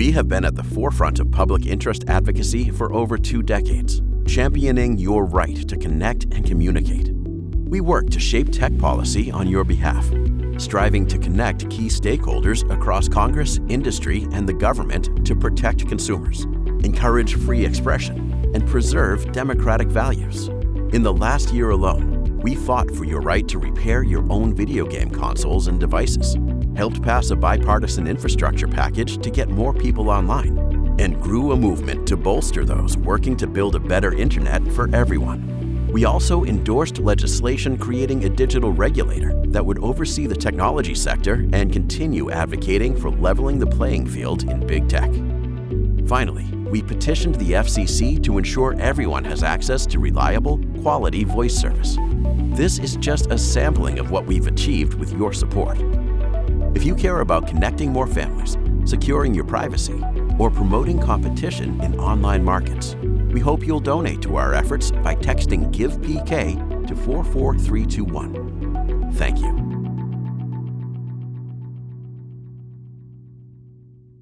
We have been at the forefront of public interest advocacy for over two decades, championing your right to connect and communicate. We work to shape tech policy on your behalf, striving to connect key stakeholders across Congress, industry, and the government to protect consumers, encourage free expression, and preserve democratic values. In the last year alone, we fought for your right to repair your own video game consoles and devices, helped pass a bipartisan infrastructure package to get more people online, and grew a movement to bolster those working to build a better internet for everyone. We also endorsed legislation creating a digital regulator that would oversee the technology sector and continue advocating for leveling the playing field in big tech. Finally, we petitioned the FCC to ensure everyone has access to reliable, quality voice service. This is just a sampling of what we've achieved with your support. If you care about connecting more families, securing your privacy, or promoting competition in online markets, we hope you'll donate to our efforts by texting GivePK to 44321.